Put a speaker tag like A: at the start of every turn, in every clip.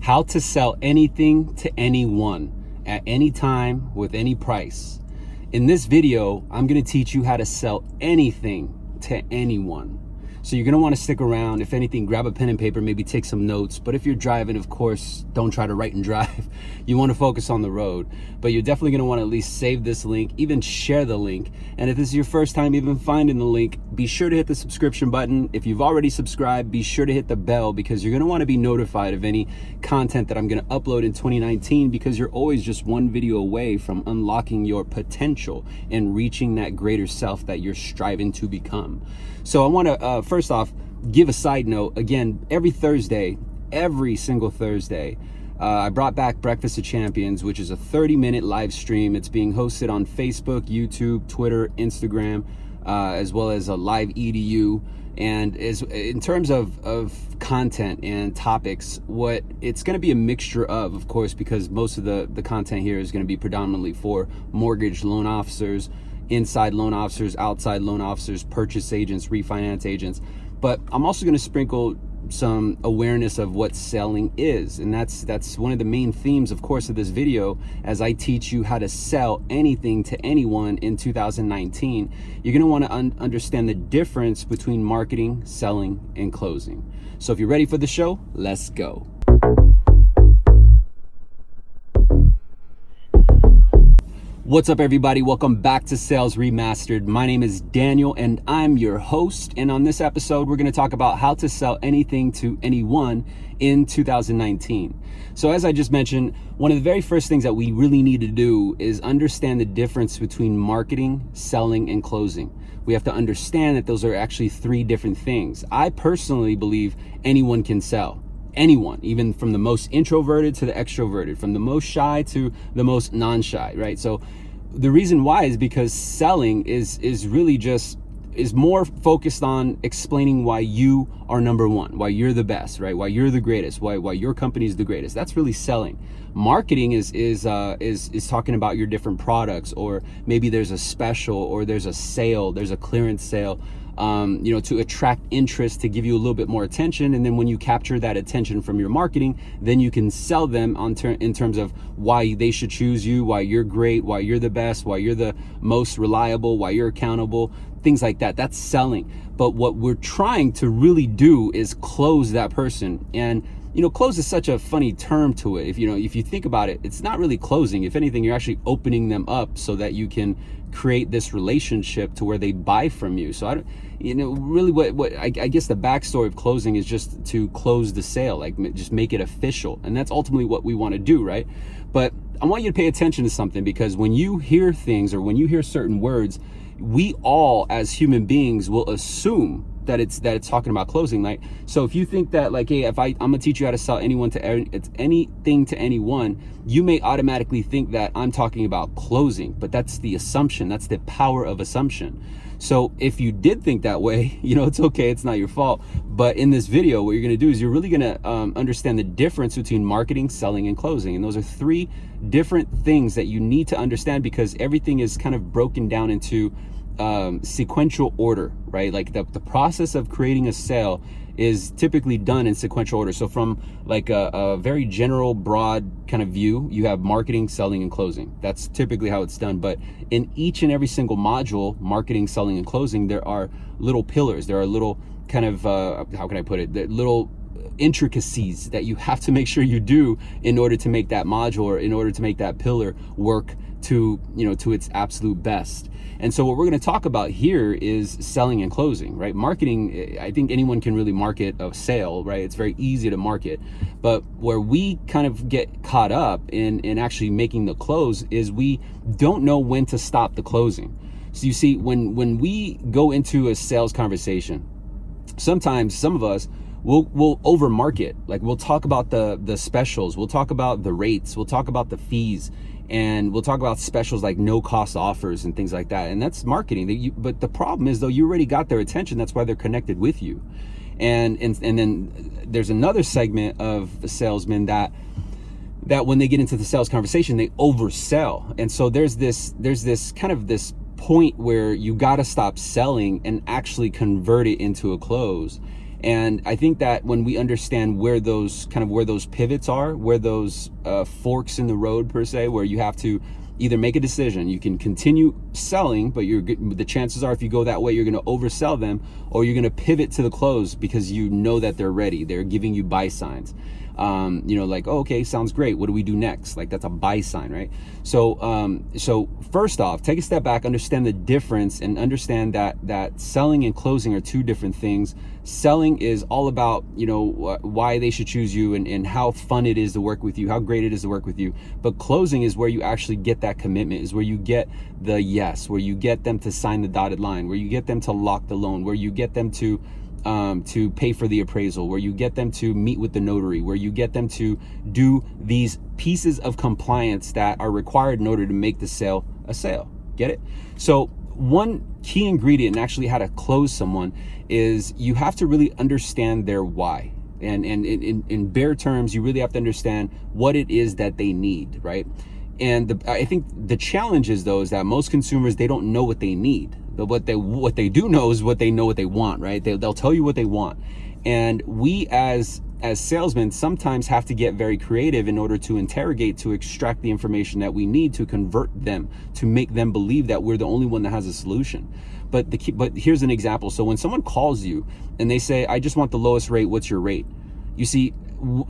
A: how to sell anything to anyone at any time with any price. In this video, I'm gonna teach you how to sell anything to anyone. So you're gonna wanna stick around. If anything, grab a pen and paper, maybe take some notes. But if you're driving, of course, don't try to write and drive. You wanna focus on the road. But you're definitely gonna wanna at least save this link, even share the link. And if this is your first time even finding the link, be sure to hit the subscription button. If you've already subscribed, be sure to hit the bell because you're gonna wanna be notified of any content that I'm gonna upload in 2019 because you're always just one video away from unlocking your potential and reaching that greater self that you're striving to become. So I wanna, uh, first off, give a side note. Again, every Thursday, every single Thursday, uh, I brought back Breakfast of Champions, which is a 30 minute live stream. It's being hosted on Facebook, YouTube, Twitter, Instagram, uh, as well as a live EDU. And as in terms of, of content and topics, what it's going to be a mixture of, of course, because most of the, the content here is going to be predominantly for mortgage loan officers, inside loan officers, outside loan officers, purchase agents, refinance agents. But I'm also going to sprinkle some awareness of what selling is and that's that's one of the main themes of course of this video. As I teach you how to sell anything to anyone in 2019 you're going to want to un understand the difference between marketing selling and closing. So if you're ready for the show let's go What's up everybody? Welcome back to Sales Remastered. My name is Daniel and I'm your host. And on this episode, we're gonna talk about how to sell anything to anyone in 2019. So as I just mentioned, one of the very first things that we really need to do is understand the difference between marketing, selling, and closing. We have to understand that those are actually three different things. I personally believe anyone can sell anyone, even from the most introverted to the extroverted, from the most shy to the most non-shy, right? So the reason why is because selling is is really just is more focused on explaining why you are number one, why you're the best, right? Why you're the greatest, why why your company is the greatest. That's really selling. Marketing is is uh, is is talking about your different products, or maybe there's a special, or there's a sale, there's a clearance sale um, you know, to attract interest, to give you a little bit more attention. And then when you capture that attention from your marketing, then you can sell them on ter in terms of why they should choose you, why you're great, why you're the best, why you're the most reliable, why you're accountable, things like that. That's selling. But what we're trying to really do is close that person. And you know, close is such a funny term to it. If you know, if you think about it, it's not really closing. If anything, you're actually opening them up so that you can create this relationship to where they buy from you. So I don't, you know, really what, what I, I, guess the backstory of closing is just to close the sale, like just make it official. And that's ultimately what we want to do, right? But I want you to pay attention to something because when you hear things or when you hear certain words, we all as human beings will assume that it's that it's talking about closing like so if you think that like hey if i i'm gonna teach you how to sell anyone to it's anything to anyone you may automatically think that i'm talking about closing but that's the assumption that's the power of assumption. So if you did think that way you know it's okay it's not your fault. But in this video what you're to do is you're really to um, understand the difference between marketing selling and closing. And those are three different things that you need to understand because everything is kind of broken down into um, sequential order, right? Like the, the process of creating a sale is typically done in sequential order. So from like a, a, very general, broad kind of view, you have marketing, selling, and closing. That's typically how it's done. But in each and every single module, marketing, selling, and closing, there are little pillars. There are little kind of, uh, how can I put it? The little intricacies that you have to make sure you do in order to make that module or in order to make that pillar work to, you know, to its absolute best. And so what we're going to talk about here is selling and closing, right? Marketing, eh, I think anyone can really market a sale, right? It's very easy to market. But where we kind of get caught up in, in actually making the close is we don't know when to stop the closing. So you see, when, when we go into a sales conversation, sometimes some of us we'll we'll over market like we'll talk about the the specials we'll talk about the rates we'll talk about the fees and we'll talk about specials like no cost offers and things like that. And that's marketing that you but the problem is though you already got their attention. That's why they're connected with you. And and, and then there's another segment of the salesmen that that when they get into the sales conversation they oversell. And so there's this there's this kind of this point where you got to stop selling and actually convert it into a close And I think that when we understand where those kind of where those pivots are, where those uh, forks in the road per se, where you have to either make a decision, you can continue selling, but you're the chances are if you go that way, you're going to oversell them, or you're going to pivot to the close because you know that they're ready. They're giving you buy signs um, you know, like, oh, okay, sounds great. What do we do next? Like that's a buy sign, right? So, um, so first off, take a step back, understand the difference and understand that, that selling and closing are two different things. Selling is all about, you know, why they should choose you and, and how fun it is to work with you, how great it is to work with you. But closing is where you actually get that commitment, is where you get the yes, where you get them to sign the dotted line, where you get them to lock the loan, where you get them to um, to pay for the appraisal, where you get them to meet with the notary, where you get them to do these pieces of compliance that are required in order to make the sale a sale. Get it? So one key ingredient in actually how to close someone is you have to really understand their why. And, and in, in bare terms, you really have to understand what it is that they need, right? And the, I think the challenge is though is that most consumers, they don't know what they need. But what they what they do know is what they know what they want, right? They, they'll tell you what they want. And we as as salesmen sometimes have to get very creative in order to interrogate, to extract the information that we need to convert them, to make them believe that we're the only one that has a solution. But the but here's an example. So when someone calls you and they say, I just want the lowest rate, what's your rate? You see,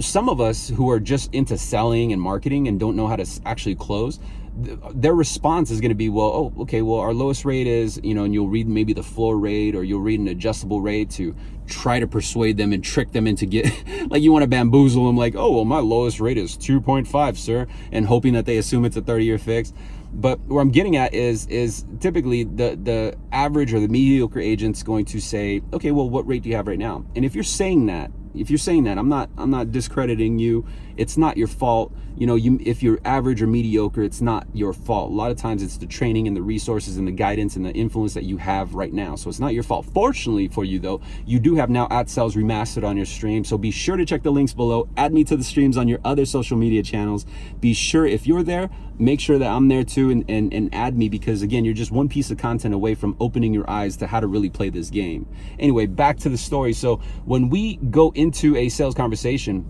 A: some of us who are just into selling and marketing and don't know how to actually close, their response is going to be, well, oh, okay, well, our lowest rate is, you know, and you'll read maybe the floor rate or you'll read an adjustable rate to try to persuade them and trick them into get, like you want to bamboozle them like, oh, well, my lowest rate is 2.5, sir, and hoping that they assume it's a 30 year fix. But where I'm getting at is, is typically the, the average or the mediocre agent's going to say, okay, well, what rate do you have right now? And if you're saying that, if you're saying that i'm not i'm not discrediting you. It's not your fault. You know you if you're average or mediocre it's not your fault. A lot of times it's the training and the resources and the guidance and the influence that you have right now. So it's not your fault. Fortunately for you though you do have now at sales remastered on your stream. So be sure to check the links below. Add me to the streams on your other social media channels. Be sure if you're there make sure that i'm there too and, and and add me because again you're just one piece of content away from opening your eyes to how to really play this game. Anyway back to the story. So when we go into a sales conversation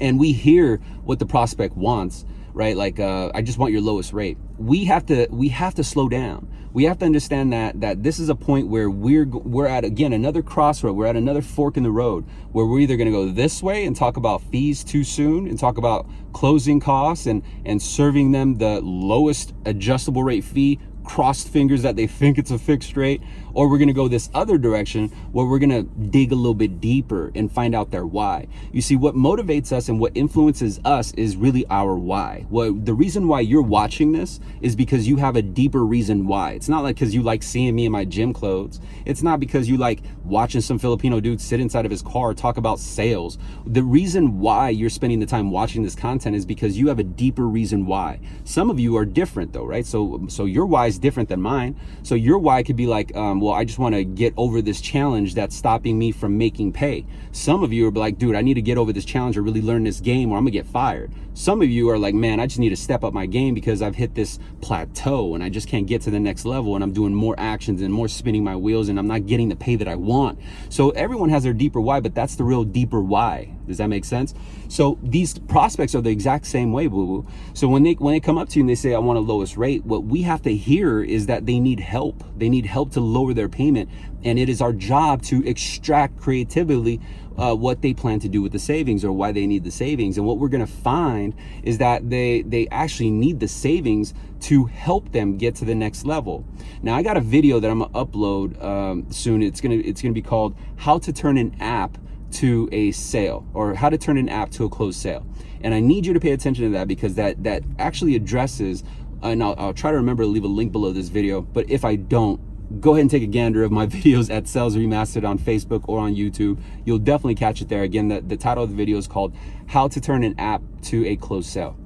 A: and we hear what the prospect wants right? Like uh, i just want your lowest rate. We have to we have to slow down. We have to understand that that this is a point where we're we're at again another crossroad. We're at another fork in the road where we're either going to go this way and talk about fees too soon and talk about closing costs and and serving them the lowest adjustable rate fee crossed fingers that they think it's a fixed rate or we're going to go this other direction where we're going to dig a little bit deeper and find out their why. You see what motivates us and what influences us is really our why. Well, the reason why you're watching this is because you have a deeper reason why. It's not like because you like seeing me in my gym clothes. It's not because you like watching some filipino dude sit inside of his car talk about sales. The reason why you're spending the time watching this content is because you have a deeper reason why. Some of you are different though right? So so your why is different than mine. So your why could be like, um, well, I just want to get over this challenge that's stopping me from making pay. Some of you are like, dude, I need to get over this challenge or really learn this game or I'm gonna get fired. Some of you are like, man, I just need to step up my game because I've hit this plateau and I just can't get to the next level and I'm doing more actions and more spinning my wheels and I'm not getting the pay that I want. So everyone has their deeper why, but that's the real deeper why. Does that make sense? So these prospects are the exact same way, boo boo. So when they when they come up to you and they say, I want a lowest rate, what we have to hear is that they need help. They need help to lower their payment. And it is our job to extract creatively uh, what they plan to do with the savings or why they need the savings. And what we're going to find is that they, they actually need the savings to help them get to the next level. Now I got a video that I'm gonna upload um, soon. It's gonna it's gonna be called "How to Turn an App to a Sale" or "How to Turn an App to a Closed Sale." And I need you to pay attention to that because that that actually addresses. And I'll, I'll try to remember to leave a link below this video. But if I don't, go ahead and take a gander of my videos at Sales Remastered on Facebook or on YouTube. You'll definitely catch it there. Again, the, the title of the video is called How to Turn an App to a Closed Sale.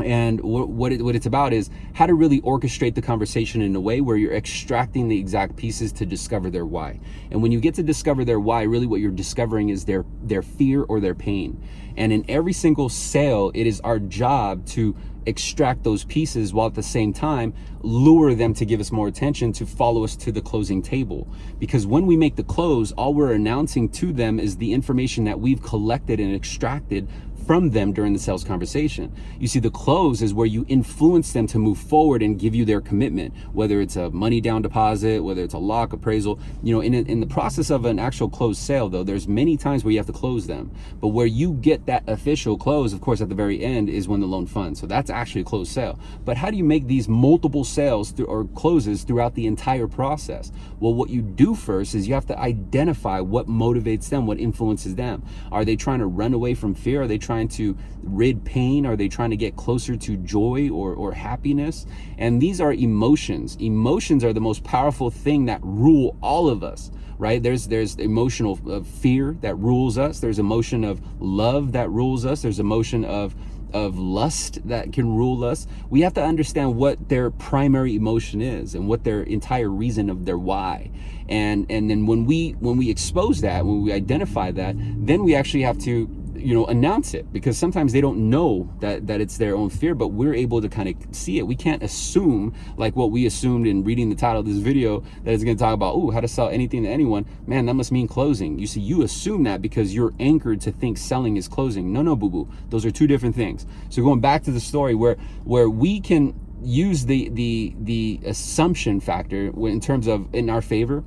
A: And what, it, what it's about is how to really orchestrate the conversation in a way where you're extracting the exact pieces to discover their why. And when you get to discover their why, really what you're discovering is their, their fear or their pain. And in every single sale, it is our job to extract those pieces while at the same time lure them to give us more attention to follow us to the closing table. Because when we make the close, all we're announcing to them is the information that we've collected and extracted from them during the sales conversation. You see, the close is where you influence them to move forward and give you their commitment, whether it's a money down deposit, whether it's a lock appraisal. You know, in, in the process of an actual closed sale, though, there's many times where you have to close them. But where you get that official close, of course, at the very end is when the loan funds. So that's actually a closed sale. But how do you make these multiple sales th- or closes throughout the entire process? Well, what you do first is you have to identify what motivates them, what influences them. Are they trying to run away from fear? Are they trying trying to rid pain? Are they trying to get closer to joy or, or happiness? And these are emotions. Emotions are the most powerful thing that rule all of us right there's there's emotional uh, fear that rules us there's emotion of love that rules us there's emotion of of lust that can rule us we have to understand what their primary emotion is and what their entire reason of their why and and then when we when we expose that when we identify that then we actually have to you know announce it because sometimes they don't know that that it's their own fear but we're able to kind of see it. We can't assume like what we assumed in reading the title of this video that it's going to talk about oh how to sell anything to anyone. Man that must mean closing. You see you assume that because you're anchored to think selling is closing. No no boo boo. Those are two different things. So going back to the story where where we can use the the the assumption factor in terms of in our favor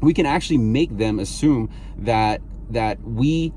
A: we can actually make them assume that that we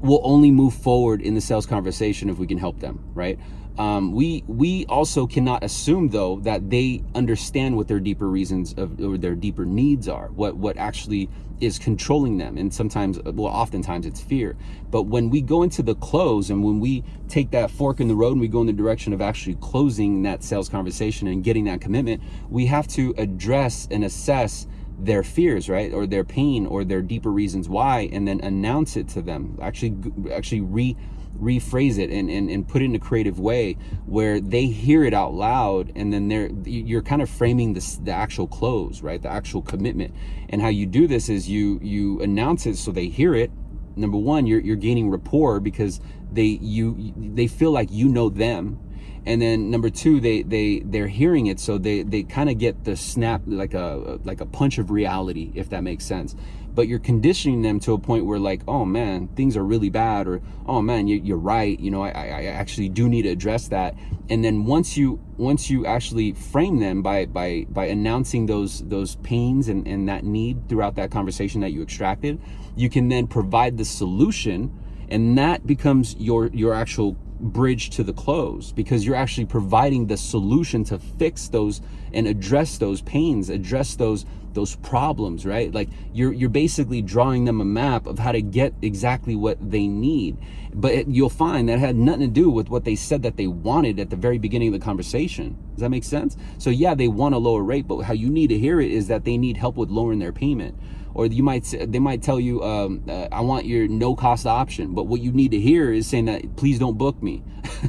A: will only move forward in the sales conversation if we can help them, right? Um, we we also cannot assume though that they understand what their deeper reasons of or their deeper needs are, what what actually is controlling them, and sometimes, well, oftentimes it's fear. But when we go into the close and when we take that fork in the road and we go in the direction of actually closing that sales conversation and getting that commitment, we have to address and assess their fears, right? Or their pain or their deeper reasons why, and then announce it to them. Actually, actually re rephrase it and, and, and put it in a creative way where they hear it out loud and then they're you're kind of framing this the actual close right the actual commitment and how you do this is you you announce it so they hear it number one you're, you're gaining rapport because they you they feel like you know them and then number two they they they're hearing it so they they kind of get the snap like a like a punch of reality if that makes sense. But you're conditioning them to a point where like oh man things are really bad or oh man you, are right you know I, I actually do need to address that. And then once you once you actually frame them by by by announcing those those pains and, and that need throughout that conversation that you extracted you can then provide the solution and that becomes your your actual bridge to the close because you're actually providing the solution to fix those and address those pains address those those problems right? Like you're you're basically drawing them a map of how to get exactly what they need. But it, you'll find that had nothing to do with what they said that they wanted at the very beginning of the conversation. Does that make sense? So yeah they want a lower rate but how you need to hear it is that they need help with lowering their payment or you might they might tell you um, uh, i want your no cost option but what you need to hear is saying that please don't book me.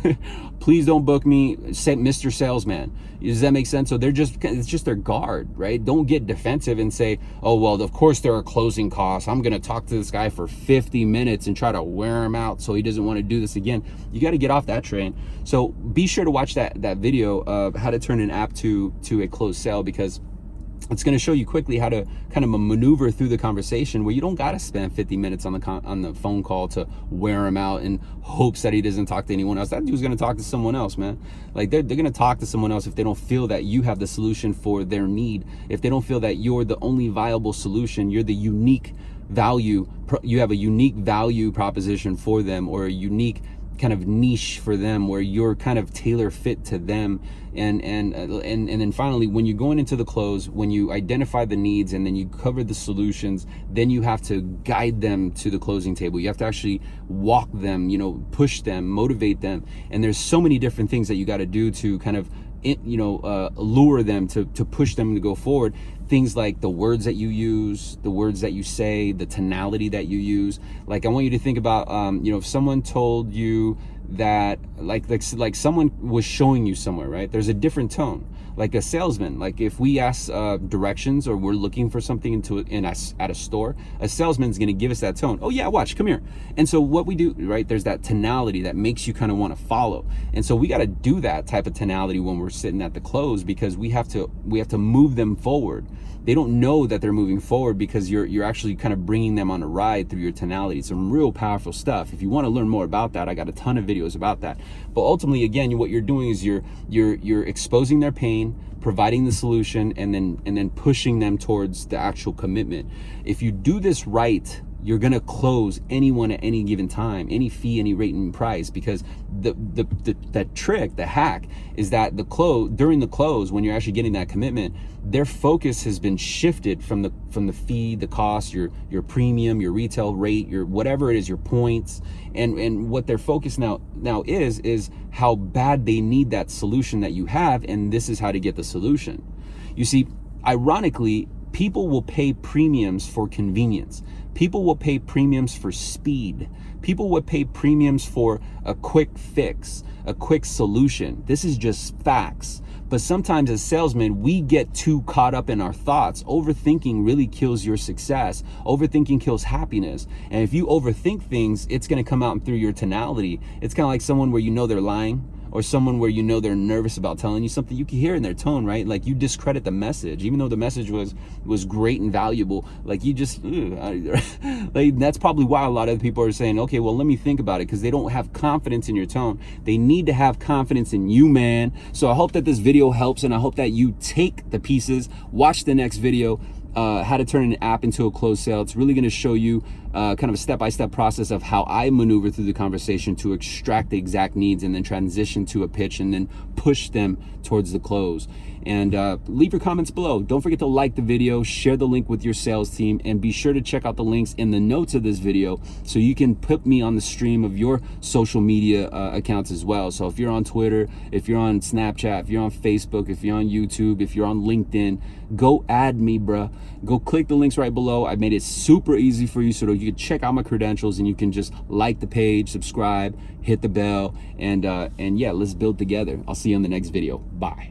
A: Please don't book me mr salesman. Does that make sense? So they're just it's just their guard right? Don't get defensive and say oh well of course there are closing costs. I'm to talk to this guy for 50 minutes and try to wear him out so he doesn't want to do this again. You got to get off that train. So be sure to watch that that video of how to turn an app to to a closed sale because it's going to show you quickly how to kind of maneuver through the conversation where you don't got to spend 50 minutes on the on the phone call to wear him out in hopes that he doesn't talk to anyone else. That dude's going to talk to someone else, man. Like they're, they're going to talk to someone else if they don't feel that you have the solution for their need. If they don't feel that you're the only viable solution, you're the unique value, you have a unique value proposition for them or a unique kind of niche for them where you're kind of tailor fit to them. And and uh, and and then finally when you're going into the close when you identify the needs and then you cover the solutions then you have to guide them to the closing table. You have to actually walk them you know push them motivate them. And there's so many different things that you got to do to kind of you know uh, lure them to to push them to go forward things like the words that you use the words that you say the tonality that you use like i want you to think about um, you know if someone told you that like like like someone was showing you somewhere, right? There's a different tone. Like a salesman, like if we ask uh, directions or we're looking for something into in a, at a store, a salesman's going to give us that tone. Oh yeah, watch, come here. And so what we do, right? There's that tonality that makes you kind of want to follow. And so we got to do that type of tonality when we're sitting at the close because we have to we have to move them forward they don't know that they're moving forward because you're you're actually kind of bringing them on a ride through your tonality. Some real powerful stuff. If you want to learn more about that, I got a ton of videos about that. But ultimately, again, what you're doing is you're you're you're exposing their pain, providing the solution, and then and then pushing them towards the actual commitment. If you do this right, you're gonna close anyone at any given time, any fee, any rate and price, because the the, the that trick, the hack, is that the close during the close when you're actually getting that commitment, their focus has been shifted from the from the fee, the cost, your your premium, your retail rate, your whatever it is, your points, and and what their focus now now is is how bad they need that solution that you have, and this is how to get the solution. You see, ironically, people will pay premiums for convenience. People will pay premiums for speed. People will pay premiums for a quick fix, a quick solution. This is just facts. But sometimes as salesmen, we get too caught up in our thoughts. Overthinking really kills your success. Overthinking kills happiness. And if you overthink things, it's to come out through your tonality. It's kind of like someone where you know they're lying or someone where you know they're nervous about telling you something you can hear in their tone right? Like you discredit the message even though the message was was great and valuable. Like you just like that's probably why a lot of people are saying okay well let me think about it because they don't have confidence in your tone. They need to have confidence in you man. So i hope that this video helps and i hope that you take the pieces watch the next video uh, how to turn an app into a closed sale. It's really going to show you uh, kind of a step-by-step -step process of how I maneuver through the conversation to extract the exact needs and then transition to a pitch and then push them towards the close. And uh, leave your comments below. Don't forget to like the video, share the link with your sales team, and be sure to check out the links in the notes of this video so you can put me on the stream of your social media uh, accounts as well. So if you're on Twitter, if you're on Snapchat, if you're on Facebook, if you're on YouTube, if you're on LinkedIn, go add me, bruh. Go click the links right below. I made it super easy for you so you can check out my credentials and you can just like the page, subscribe, hit the bell, and uh, and yeah, let's build together. I'll see you in the next video. Bye.